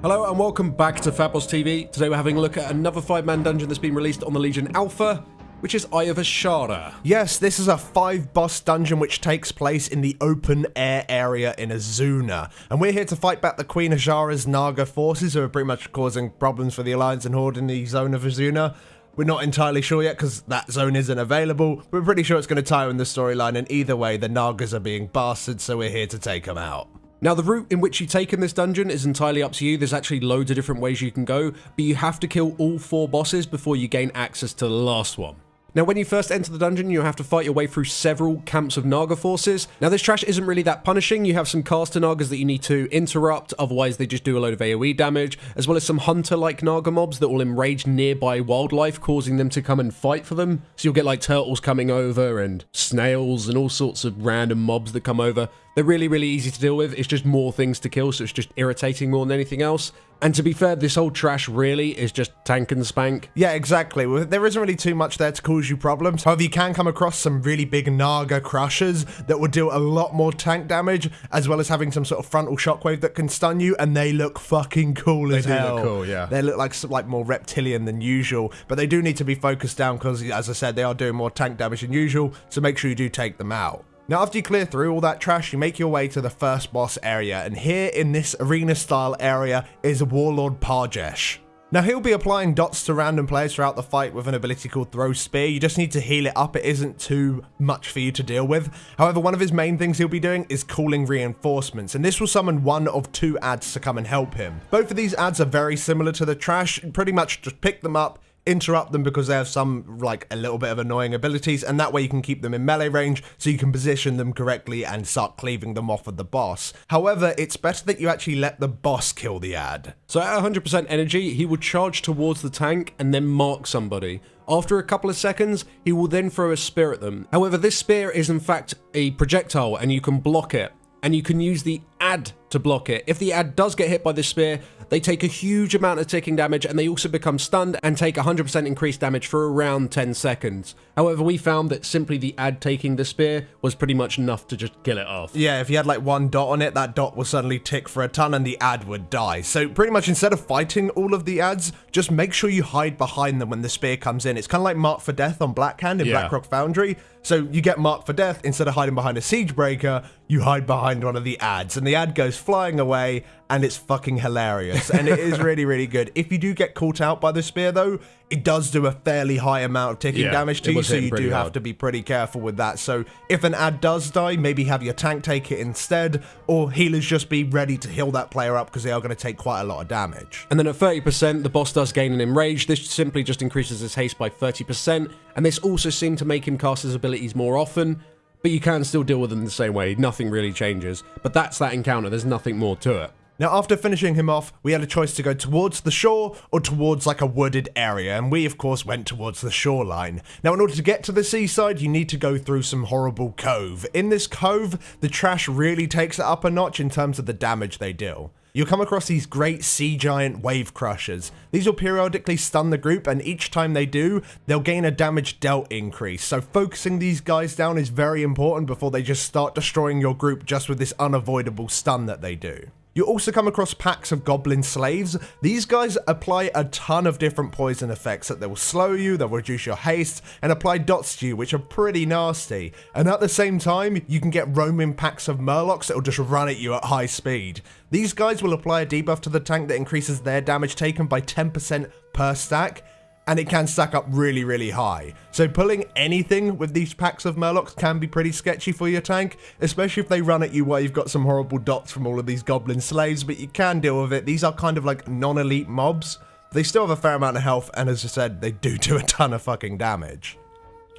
Hello and welcome back to Fatboss TV. Today we're having a look at another five-man dungeon that's been released on the Legion Alpha, which is Eye of Azshara. Yes, this is a five boss dungeon which takes place in the open air area in Azsuna. And we're here to fight back the Queen Azshara's Naga forces who are pretty much causing problems for the Alliance and Horde in the zone of Azsuna. We're not entirely sure yet because that zone isn't available. We're pretty sure it's going to tie in the storyline and either way the Nagas are being bastards so we're here to take them out. Now, the route in which you take in this dungeon is entirely up to you. There's actually loads of different ways you can go, but you have to kill all four bosses before you gain access to the last one. Now, when you first enter the dungeon, you have to fight your way through several camps of Naga forces. Now, this trash isn't really that punishing. You have some caster Nagas that you need to interrupt, otherwise they just do a load of AoE damage, as well as some hunter-like Naga mobs that will enrage nearby wildlife, causing them to come and fight for them. So you'll get like turtles coming over and snails and all sorts of random mobs that come over. They're really, really easy to deal with. It's just more things to kill, so it's just irritating more than anything else. And to be fair, this whole trash really is just tank and spank. Yeah, exactly. There isn't really too much there to cause you problems. However, you can come across some really big Naga crushers that will do a lot more tank damage, as well as having some sort of frontal shockwave that can stun you, and they look fucking cool They as do hell. look cool, yeah. They look like like more reptilian than usual, but they do need to be focused down because, as I said, they are doing more tank damage than usual. So make sure you do take them out. Now, after you clear through all that trash, you make your way to the first boss area, and here in this arena-style area is Warlord Parjesh. Now, he'll be applying dots to random players throughout the fight with an ability called Throw Spear. You just need to heal it up. It isn't too much for you to deal with. However, one of his main things he'll be doing is calling reinforcements, and this will summon one of two ads to come and help him. Both of these ads are very similar to the trash. Pretty much just pick them up, interrupt them because they have some like a little bit of annoying abilities and that way you can keep them in melee range so you can position them correctly and start cleaving them off of the boss. However, it's better that you actually let the boss kill the ad. So at 100% energy, he will charge towards the tank and then mark somebody. After a couple of seconds, he will then throw a spear at them. However, this spear is in fact a projectile and you can block it. And you can use the ad to block it. If the ad does get hit by the spear, they take a huge amount of ticking damage and they also become stunned and take 100% increased damage for around 10 seconds. However, we found that simply the ad taking the spear was pretty much enough to just kill it off. Yeah, if you had like one dot on it, that dot will suddenly tick for a ton and the ad would die. So pretty much instead of fighting all of the ads, just make sure you hide behind them when the spear comes in. It's kind of like Mark for Death on Blackhand in Yeah. Blackrock Foundry. So you get marked for death instead of hiding behind a siege breaker, you hide behind one of the ads, and the ad goes flying away, and it's fucking hilarious, and it is really really good. If you do get caught out by the spear though, it does do a fairly high amount of ticking Yeah, damage to you, so you do pretty have to be pretty careful with that. So if an ad does die, maybe have your tank take it instead, or healers just be ready to heal that player up because they are going to take quite a lot of damage. And then at 30%, the boss does gain an enrage. This simply just increases his haste by 30%, and this also seemed to make him cast his abilities more often, but you can still deal with them the same way. Nothing really changes. But that's that encounter, there's nothing more to it. Now, after finishing him off, we had a choice to go towards the shore or towards like a wooded area, and we, of course, went towards the shoreline. Now, in order to get to the seaside, you need to go through some horrible cove. In this cove, the trash really takes it up a notch in terms of the damage they deal. You'll come across these great sea giant wave crushers. These will periodically stun the group, and each time they do, they'll gain a damage dealt increase. So, focusing these guys down is very important before they just start destroying your group just with this unavoidable stun that they do. You also come across packs of goblin slaves. These guys apply a ton of different poison effects that they will slow you, they'll reduce your haste, and apply dots to you, which are pretty nasty. And at the same time, you can get roaming packs of murlocs that will just run at you at high speed. These guys will apply a debuff to the tank that increases their damage taken by 10% per stack, and it can stack up really, really high. So pulling anything with these packs of Murlocs can be pretty sketchy for your tank, especially if they run at you while you've got some horrible dots from all of these goblin slaves, but you can deal with it. These are kind of like non-elite mobs. They still have a fair amount of health, and as I said, they do do a ton of fucking damage.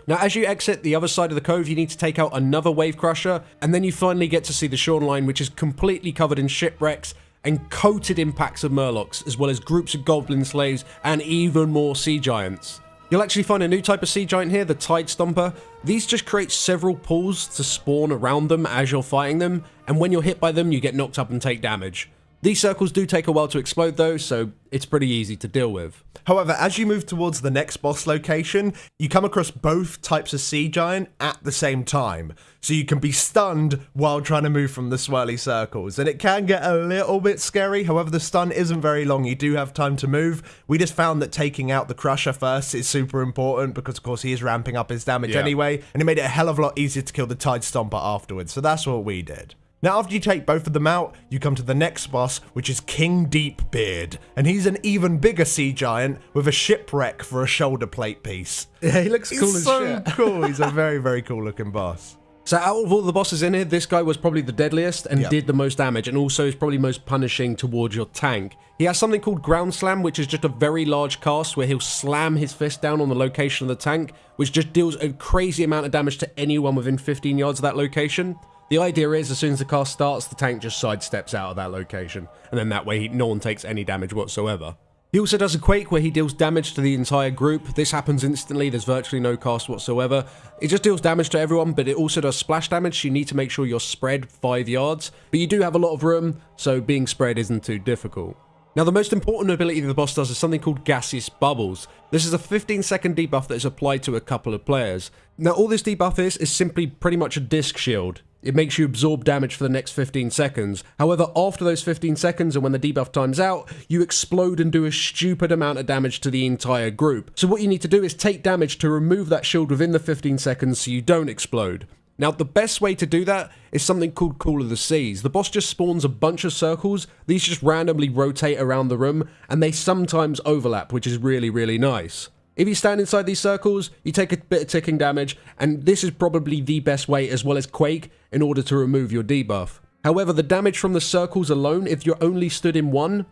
Now, as you exit the other side of the cove, you need to take out another wave crusher, and then you finally get to see the shoreline, which is completely covered in shipwrecks and coated in packs of murlocs, as well as groups of goblin slaves and even more sea giants. You'll actually find a new type of sea giant here, the Tide Stomper. These just create several pools to spawn around them as you're fighting them, and when you're hit by them, you get knocked up and take damage. These circles do take a while to explode though, so it's pretty easy to deal with. However, as you move towards the next boss location, you come across both types of sea giant at the same time. So you can be stunned while trying to move from the swirly circles. And it can get a little bit scary. However, the stun isn't very long. You do have time to move. We just found that taking out the Crusher first is super important because, of course, he is ramping up his damage Yeah. anyway. And it made it a hell of a lot easier to kill the Tide Stomper afterwards. So that's what we did. Now, after you take both of them out, you come to the next boss, which is King Deepbeard. And he's an even bigger sea giant with a shipwreck for a shoulder plate piece. Yeah, he looks He's cool as so shit. cool. He's a very, very cool looking boss. So out of all the bosses in here, this guy was probably the deadliest and Yep. did the most damage, and also is probably most punishing towards your tank. He has something called Ground Slam, which is just a very large cast where he'll slam his fist down on the location of the tank, which just deals a crazy amount of damage to anyone within 15 yards of that location. The idea is, as soon as the cast starts, the tank just sidesteps out of that location, and then that way no one takes any damage whatsoever. He also does a Quake where he deals damage to the entire group. This happens instantly, there's virtually no cast whatsoever. It just deals damage to everyone, but it also does splash damage, so you need to make sure you're spread 5 yards. But you do have a lot of room, so being spread isn't too difficult. Now the most important ability the boss does is something called Gaseous Bubbles. This is a 15 second debuff that is applied to a couple of players. Now all this debuff is, is simply pretty much a disc shield. It makes you absorb damage for the next 15 seconds. However, after those 15 seconds and when the debuff times out, you explode and do a stupid amount of damage to the entire group. So what you need to do is take damage to remove that shield within the 15 seconds so you don't explode. Now, the best way to do that is something called Call of the Seas. The boss just spawns a bunch of circles, these just randomly rotate around the room, and they sometimes overlap, which is really, really nice. If you stand inside these circles, you take a bit of ticking damage, and this is probably the best way, as well as Quake, in order to remove your debuff. However, the damage from the circles alone, if you're only stood in one,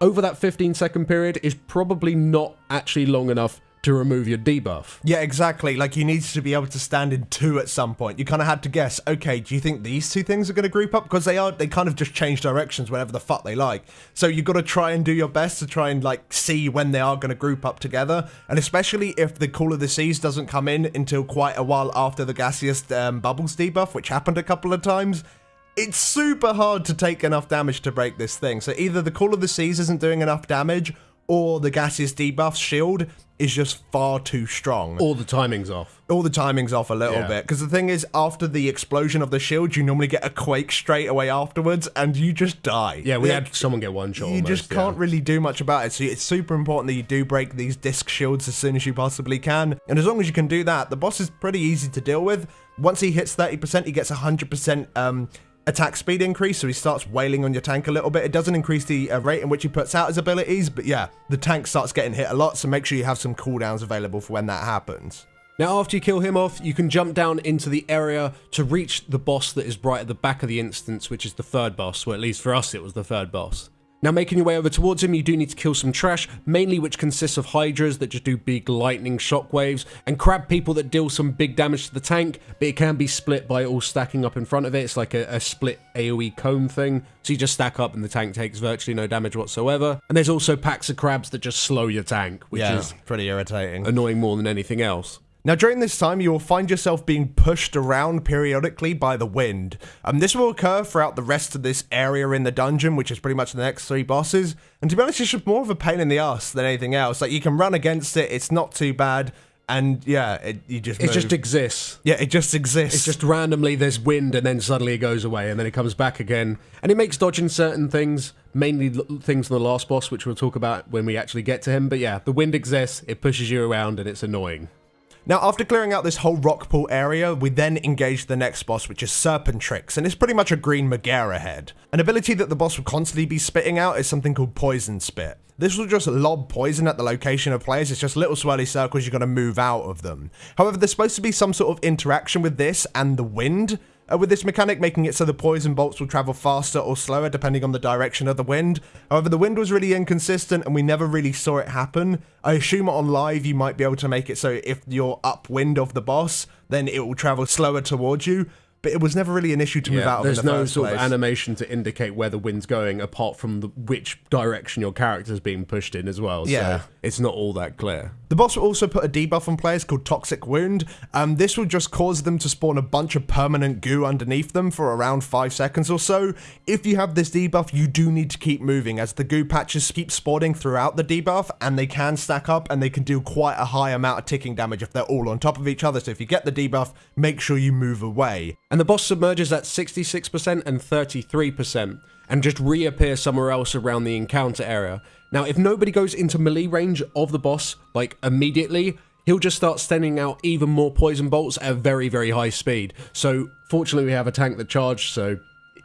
over that 15 second period is probably not actually long enough to remove your debuff. Yeah, exactly. Like you need to be able to stand in two at some point. You kind of had to guess. Okay, do you think these two things are going to group up because they are? They kind of just change directions whenever the fuck they like. So you got to try and do your best to try and like see when they are going to group up together. And especially if the Call of the Seas doesn't come in until quite a while after the gaseous um, bubbles debuff, which happened a couple of times. It's super hard to take enough damage to break this thing. So either the Call of the Seas isn't doing enough damage, or the gaseous debuff shield is just far too strong. All the timing's off. All the timing's off a little Yeah. bit because the thing is, after the explosion of the shield, you normally get a quake straight away afterwards, and you just die. Yeah, we had someone get one shot. You almost, just can't really do much about it. So it's super important that you do break these disc shields as soon as you possibly can. And as long as you can do that, the boss is pretty easy to deal with. Once he hits 30%, he gets 100% um, attack speed increase. So he starts wailing on your tank a little bit. It doesn't increase the uh, rate in which he puts out his abilities. But yeah, the tank starts getting hit a lot. So make sure you have some cooldowns available for when that happens. Now, after you kill him off, you can jump down into the area to reach the boss that is right at the back of the instance, which is the third boss. Well, at least for us, it was the third boss. Now, making your way over towards him, you do need to kill some trash, mainly which consists of hydras that just do big lightning shockwaves, and crab people that deal some big damage to the tank, but it can be split by all stacking up in front of it. It's like a, a split AoE cone thing, so you just stack up and the tank takes virtually no damage whatsoever. And there's also packs of crabs that just slow your tank, which is pretty irritating. annoying more than anything else. Now, during this time, you will find yourself being pushed around periodically by the wind. Um, this will occur throughout the rest of this area in the dungeon, which is pretty much the next three bosses. And to be honest, it's just more of a pain in the ass than anything else. Like, you can run against it, it's not too bad. And yeah, it, you just It move. just exists. yeah, it just exists. It's just randomly there's wind and then suddenly it goes away and then it comes back again. And it makes dodging certain things, mainly things in the last boss, which we'll talk about when we actually get to him. But yeah, the wind exists, it pushes you around and it's annoying. Now, after clearing out this whole rock pool area, we then engage the next boss, which is Serpentrix, and it's pretty much a green Megaera head. An ability that the boss will constantly be spitting out is something called Poison Spit. This will just lob poison at the location of players, it's just little swirly circles, you're going to move out of them. However, there's supposed to be some sort of interaction with this and the wind, uh, with this mechanic making it so the poison bolts will travel faster or slower depending on the direction of the wind. However, the wind was really inconsistent and we never really saw it happen. I assume on live you might be able to make it so if you're upwind of the boss, then it will travel slower towards you. But it was never really an issue to move out of there's in the no first sort place. of animation to indicate where the wind's going apart from the, which direction your character's being pushed in as well. Yeah. So it's not all that clear. The boss will also put a debuff on players called Toxic Wound. Um, this will just cause them to spawn a bunch of permanent goo underneath them for around 5 seconds or so. If you have this debuff, you do need to keep moving as the goo patches keep spawning throughout the debuff and they can stack up and they can do quite a high amount of ticking damage if they're all on top of each other. So if you get the debuff, make sure you move away. And the boss submerges at 66% and 33% and just reappears somewhere else around the encounter area. Now, if nobody goes into melee range of the boss, like immediately, he'll just start sending out even more poison bolts at a very, very high speed. So, fortunately, we have a tank that charged, so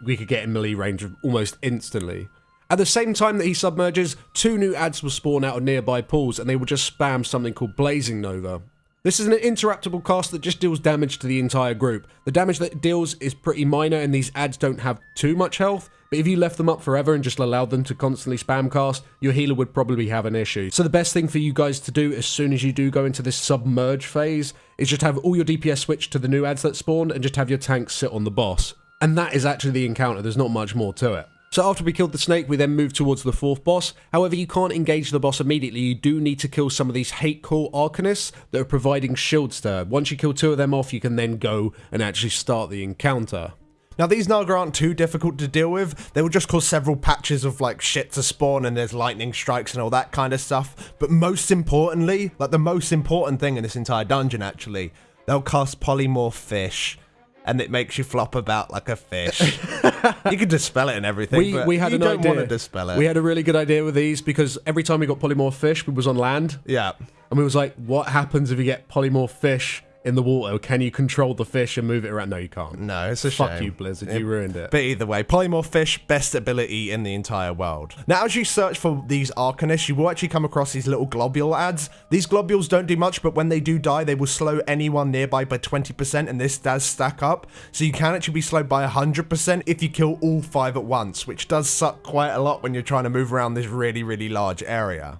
we could get in melee range almost instantly. At the same time that he submerges, two new ads will spawn out of nearby pools and they will just spam something called Blazing Nova. This is an interruptible cast that just deals damage to the entire group. The damage that it deals is pretty minor and these ads don't have too much health, but if you left them up forever and just allowed them to constantly spam cast, your healer would probably have an issue. So the best thing for you guys to do as soon as you do go into this submerge phase is just have all your DPS switch to the new ads that spawned and just have your tanks sit on the boss. And that is actually the encounter, there's not much more to it. So after we killed the snake, we then moved towards the fourth boss. However, you can't engage the boss immediately. You do need to kill some of these hate core arcanists that are providing shield stir. Once you kill two of them off, you can then go and actually start the encounter. Now these Naga aren't too difficult to deal with. They will just cause several patches of like shit to spawn and there's lightning strikes and all that kind of stuff. But most importantly, like the most important thing in this entire dungeon actually, they'll cast polymorph fish and it makes you flop about like a fish. you can dispel it and everything, We, but we had you an don't idea. want to dispel it. We had a really good idea with these because every time we got polymorph fish, we was on land yeah. and we was like, what happens if you get polymorph fish in the water? Can you control the fish and move it around? No, you can't. No, it's a Fuck shame. you, Blizzard. You ruined it. But either way, polymorph fish, best ability in the entire world. Now, as you search for these Arcanists, you will actually come across these little globule ads. These globules don't do much, but when they do die, they will slow anyone nearby by 20%, and this does stack up. So you can actually be slowed by 100% if you kill all five at once, which does suck quite a lot when you're trying to move around this really, really large area.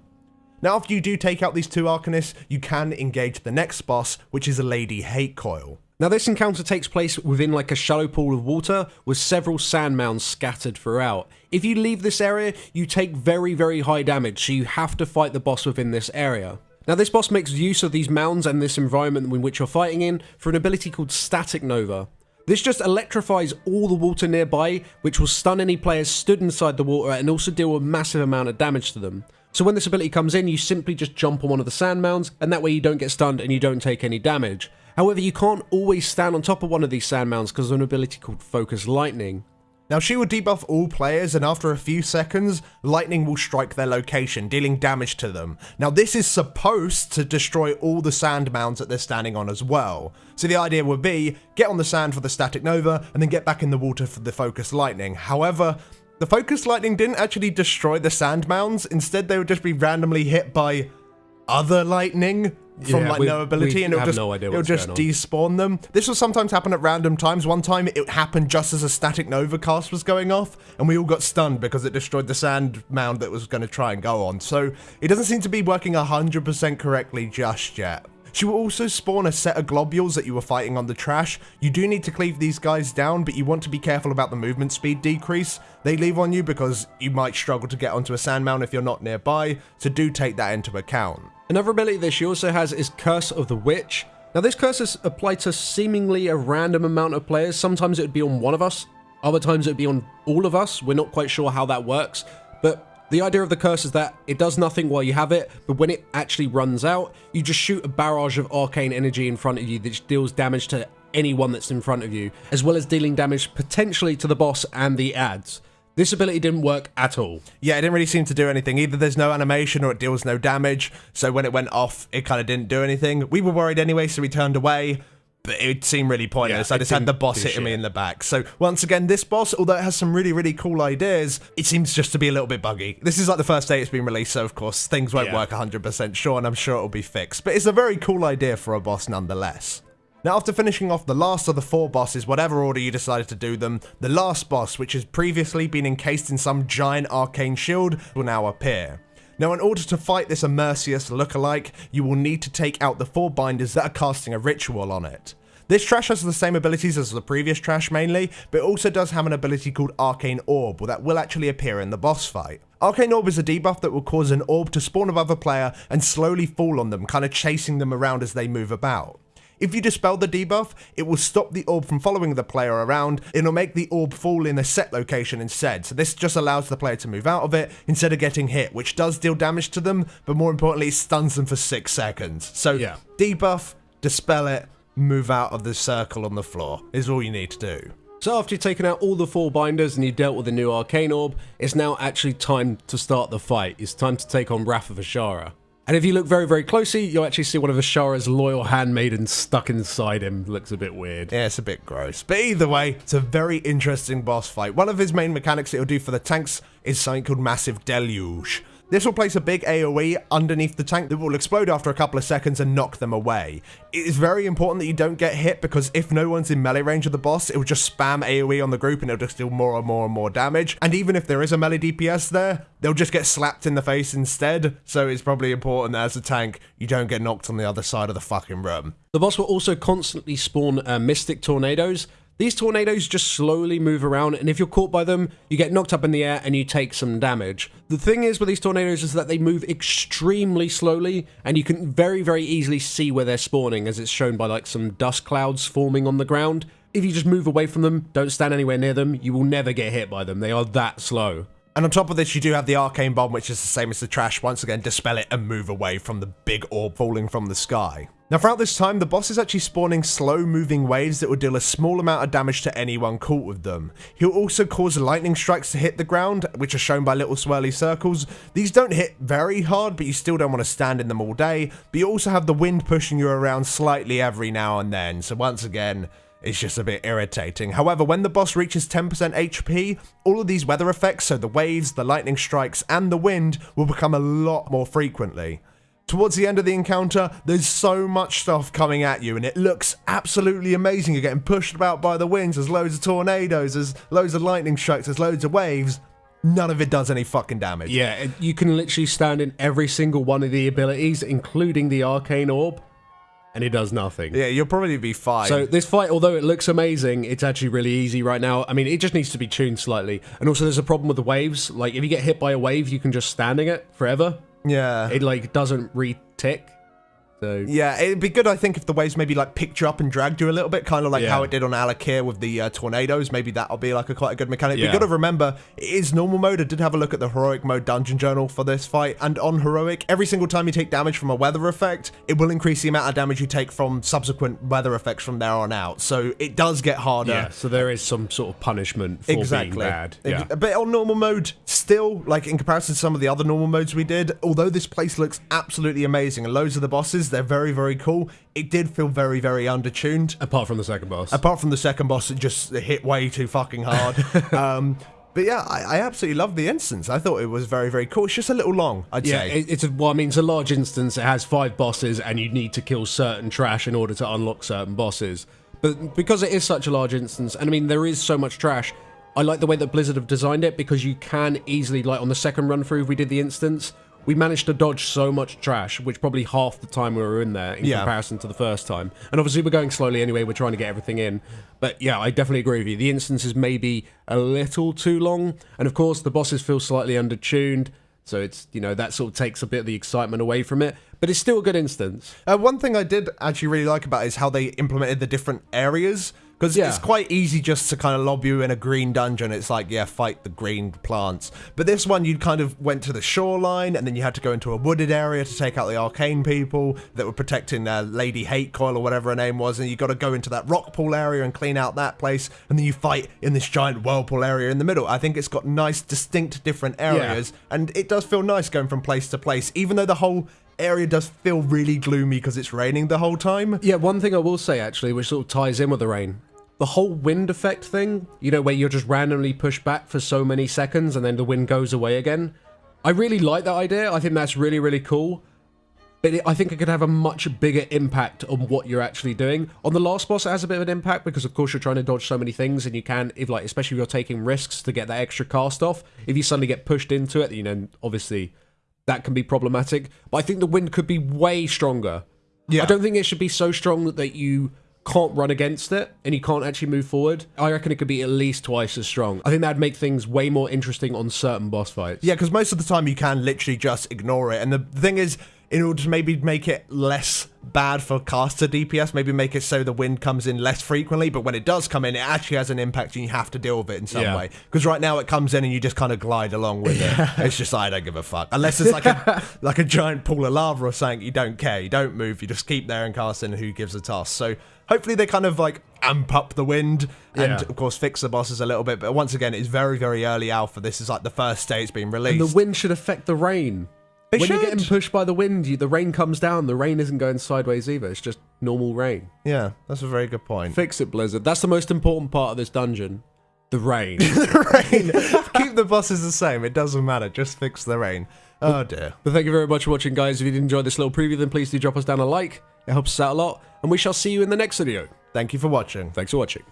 Now, after you do take out these two Arcanists, you can engage the next boss, which is a Lady Hatecoil. Now, this encounter takes place within like a shallow pool of water with several sand mounds scattered throughout. If you leave this area, you take very, very high damage, so you have to fight the boss within this area. Now, this boss makes use of these mounds and this environment in which you're fighting in for an ability called Static Nova. This just electrifies all the water nearby, which will stun any players stood inside the water and also deal a massive amount of damage to them. So when this ability comes in, you simply just jump on one of the sand mounds, and that way you don't get stunned and you don't take any damage. However, you can't always stand on top of one of these sand mounds because of an ability called Focus Lightning. Now, she will debuff all players, and after a few seconds, lightning will strike their location, dealing damage to them. Now, this is supposed to destroy all the sand mounds that they're standing on as well. So the idea would be, get on the sand for the static nova, and then get back in the water for the focus lightning. However, the focus lightning didn't actually destroy the sand mounds, instead they would just be randomly hit by other lightning from Yeah, like we- no ability and it'll just, no it'll just despawn them. This will sometimes happen at random times. One time it happened just as a static nova cast was going off and we all got stunned because it destroyed the sand mound that was going to try and go on. So it doesn't seem to be working 100% correctly just yet. She will also spawn a set of globules that you were fighting on the trash. You do need to cleave these guys down, but you want to be careful about the movement speed decrease they leave on you because you might struggle to get onto a sand mound if you're not nearby, so do take that into account. Another ability that she also has is Curse of the Witch. Now, this curse is applied to seemingly a random amount of players. Sometimes it would be on one of us, other times it would be on all of us. We're not quite sure how that works, but the idea of the curse is that it does nothing while you have it, but when it actually runs out, you just shoot a barrage of arcane energy in front of you that deals damage to anyone that's in front of you, as well as dealing damage potentially to the boss and the ads. This ability didn't work at all. Yeah, it didn't really seem to do anything. Either there's no animation or it deals no damage. So when it went off, it kind of didn't do anything. We were worried anyway, so we turned away. But it seemed really pointless. Yeah, I just had the boss hitting me in the back. So once again, this boss, although it has some really, really cool ideas, it seems just to be a little bit buggy. This is like the first day it's been released, so of course things won't Yeah. work 100% sure, and I'm sure it'll be fixed. But it's a very cool idea for a boss nonetheless. Now, after finishing off the last of the four bosses, whatever order you decided to do them, the last boss, which has previously been encased in some giant arcane shield, will now appear. Now, in order to fight this Immerseus lookalike, you will need to take out the four binders that are casting a ritual on it. This trash has the same abilities as the previous trash mainly, but it also does have an ability called Arcane Orb, that will actually appear in the boss fight. Arcane Orb is a debuff that will cause an orb to spawn above a player and slowly fall on them, kind of chasing them around as they move about. If you dispel the debuff, it will stop the orb from following the player around, it'll make the orb fall in a set location instead, so this just allows the player to move out of it instead of getting hit, which does deal damage to them, but more importantly, it stuns them for 6 seconds. So Yeah. debuff, dispel it, move out of the circle on the floor, is all you need to do. So after you've taken out all the four binders and you dealt with the new Arcane Orb, it's now actually time to start the fight. It's time to take on Wrath of Azshara. And if you look very, very closely, you'll actually see one of Azshara's loyal handmaidens stuck inside him. Looks a bit weird. Yeah, it's a bit gross. But either way, it's a very interesting boss fight. One of his main mechanics it'll do for the tanks is something called Massive Deluge. This will place a big AoE underneath the tank that will explode after a couple of seconds and knock them away. It is very important that you don't get hit because if no one's in melee range of the boss, it will just spam AoE on the group and it'll just deal more and more and more damage. And even if there is a melee DPS there, they'll just get slapped in the face instead. So it's probably important that as a tank, you don't get knocked on the other side of the fucking room. The boss will also constantly spawn uh, Mystic Tornadoes. These tornadoes just slowly move around, and if you're caught by them, you get knocked up in the air and you take some damage. The thing is with these tornadoes is that they move extremely slowly, and you can very, very easily see where they're spawning, as it's shown by like some dust clouds forming on the ground. If you just move away from them, don't stand anywhere near them, you will never get hit by them. They are that slow. And on top of this, you do have the arcane bomb, which is the same as the trash. Once again, dispel it and move away from the big orb falling from the sky. Now, throughout this time, the boss is actually spawning slow moving waves that will deal a small amount of damage to anyone caught with them. He'll also cause lightning strikes to hit the ground, which are shown by little swirly circles. These don't hit very hard, but you still don't want to stand in them all day. But you also have the wind pushing you around slightly every now and then. So, once again, it's just a bit irritating. However, when the boss reaches 10% HP, all of these weather effects, so the waves, the lightning strikes, and the wind, will become a lot more frequently. Towards the end of the encounter, there's so much stuff coming at you, and it looks absolutely amazing. You're getting pushed about by the winds, there's loads of tornadoes, there's loads of lightning strikes, there's loads of waves. None of it does any fucking damage. Yeah, you can literally stand in every single one of the abilities, including the Arcane Orb, and it does nothing. Yeah, you'll probably be fine. So this fight, although it looks amazing, it's actually really easy right now. I mean, it just needs to be tuned slightly. And also, there's a problem with the waves. Like, if you get hit by a wave, you can just standing it forever. yeah. It like doesn't re-tick. So Yeah, it'd be good, I think, if the waves maybe like picked you up and dragged you a little bit, kind of like Yeah. how it did on Al'Akir with the uh, tornadoes. Maybe that'll be like a quite a good mechanic. But Yeah. you got to remember, it is normal mode. I did have a look at the heroic mode dungeon journal for this fight, and on heroic, every single time you take damage from a weather effect, it will increase the amount of damage you take from subsequent weather effects from there on out. So it does get harder. yeah, so there is some sort of punishment for Exactly. being bad. Yeah. But on normal mode, still, like in comparison to some of the other normal modes we did, although this place looks absolutely amazing and loads of the bosses, they're very, very cool, it did feel very, very undertuned. Apart from the second boss. Apart from the second boss, it just hit way too fucking hard. um, but yeah, I, I absolutely loved the instance. I thought it was very, very cool. It's just a little long, I'd yeah, say. it, it's a, well, I mean, it's a large instance. It has five bosses, and you need to kill certain trash in order to unlock certain bosses. But because it is such a large instance, and I mean, there is so much trash, I like the way that Blizzard have designed it because you can easily, like on the second run through, we did the instance. We managed to dodge so much trash, which probably half the time we were in there in Yeah. comparison to the first time. And obviously, we're going slowly anyway. We're trying to get everything in. But yeah, I definitely agree with you. The instance is maybe a little too long, and of course, the bosses feel slightly undertuned. So it's you know that sort of takes a bit of the excitement away from it, but it's still a good instance. Uh, one thing I did actually really like about it is how they implemented the different areas. Because Yeah. it's quite easy just to kind of lob you in a green dungeon. It's like, yeah, fight the green plants. But this one, you kind of went to the shoreline, and then you had to go into a wooded area to take out the arcane people that were protecting uh, Lady Hatecoil or whatever her name was. And you got to go into that rock pool area and clean out that place. And then you fight in this giant whirlpool area in the middle. I think it's got nice, distinct, different areas. And it does feel nice going from place to place, even though the whole area does feel really gloomy because it's raining the whole time. Yeah, one thing I will say actually, which sort of ties in with the rain, the whole wind effect thing. You know, where you're just randomly pushed back for so many seconds and then the wind goes away again. I really like that idea. I think that's really really cool. But it, I think it could have a much bigger impact on what you're actually doing. On the last boss, it has a bit of an impact because, of course, you're trying to dodge so many things, and you can, if like, especially if you're taking risks to get that extra cast off. If you suddenly get pushed into it, you know, obviously that can be problematic. But I think the wind could be way stronger. Yeah. I don't think it should be so strong that you can't run against it and you can't actually move forward, I reckon it could be at least twice as strong. I think that'd make things way more interesting on certain boss fights. Yeah, because most of the time you can literally just ignore it. And the thing is, in order to maybe make it less bad for caster DPS, maybe make it so the wind comes in less frequently, but when it does come in, it actually has an impact and you have to deal with it in some Yeah. way. Because right now it comes in and you just kind of glide along with it. It's just, I don't give a fuck. Unless it's like a like a giant pool of lava or something, you don't care. You don't move. You just keep there and cast in who gives a toss. So hopefully they kind of like amp up the wind and Yeah. of course fix the bosses a little bit. But once again, it's very, very early alpha. This is like the first day it's been released. And the wind should affect the rain. It when you're getting pushed by the wind, you, the rain comes down. The rain isn't going sideways either. It's just normal rain. Yeah, that's a very good point. Fix it, Blizzard. That's the most important part of this dungeon. The rain. The rain. Keep the bosses the same. It doesn't matter. Just fix the rain. Oh dear. but thank you very much for watching, guys. If you did enjoy this little preview, then please do drop us down a like. It helps us out a lot. And we shall see you in the next video. Thank you for watching. Thanks for watching.